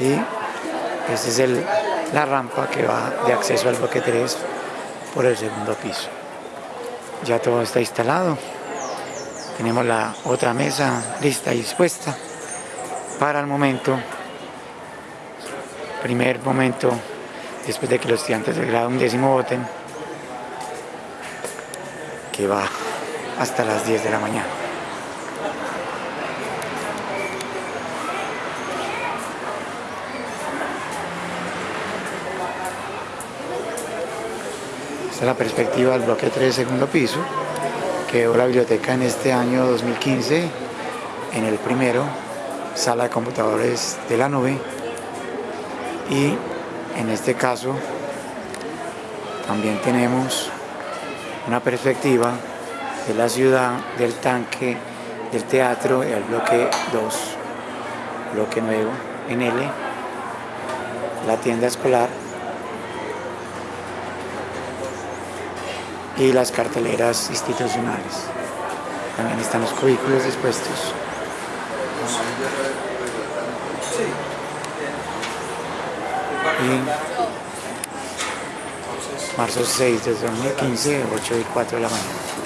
y esta es el, la rampa que va de acceso al bloque 3 por el segundo piso. Ya todo está instalado. Tenemos la otra mesa lista y dispuesta para el momento, primer momento, después de que los estudiantes del grado undécimo voten, que va hasta las 10 de la mañana. La perspectiva del bloque 3, segundo piso. Quedó la biblioteca en este año 2015, en el primero, sala de computadores de la nube. Y en este caso también tenemos una perspectiva de la ciudad, del tanque, del teatro, el bloque 2, bloque nuevo en L, la tienda escolar y las carteleras institucionales. También están los cubículos dispuestos. Y marzo 6 de 2015, 8 y 4 de la mañana.